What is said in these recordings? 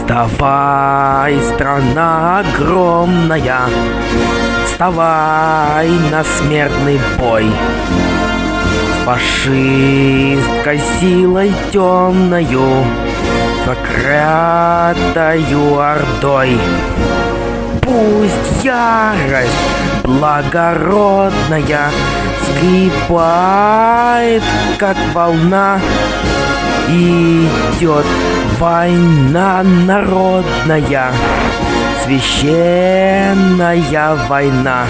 Вставай, страна огромная, Вставай на смертный бой. Фашисткой силой темною, Проклятою ордой. Пусть ярость благородная Скрипает, как волна, Идет война народная, Священная война.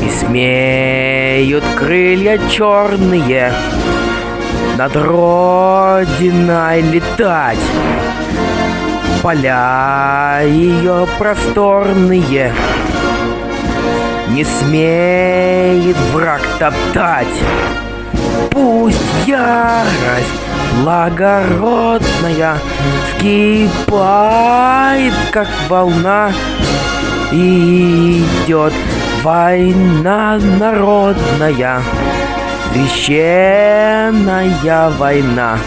И смеют крылья черные Над Родиной летать. Поля ее просторные Не смеет враг топтать. Пусть ярость благородная Вкипает, как волна И идет война народная Священная война.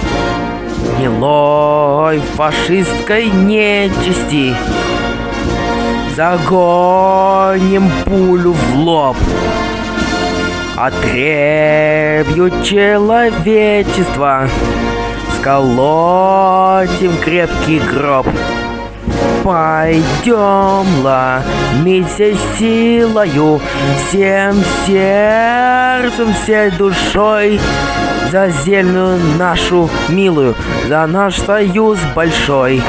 Гнилой фашистской нечисти Загоним пулю в лоб Отребью человечества Сколотим крепкий гроб. Пойдем, ломимся силою Всем сердцем, всей душой За землю нашу милую За наш союз большой.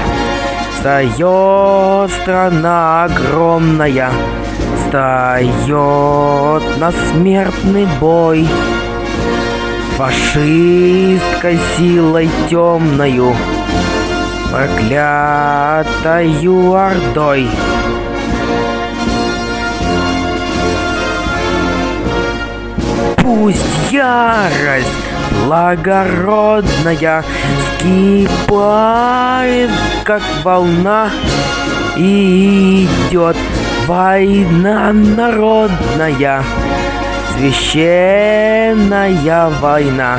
Встает страна огромная Встает на смертный бой Фашисткой силой темною Проклятою ордой. Пусть ярость благородная Скипает, как волна И идет война народная Священная война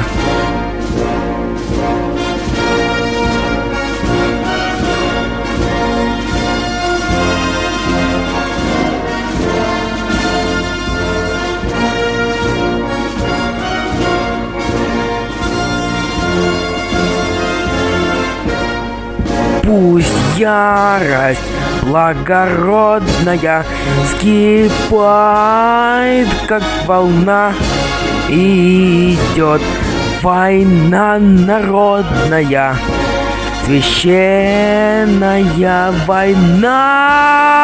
Пусть ярость благородная Скипает, как волна И идет война народная Священная война!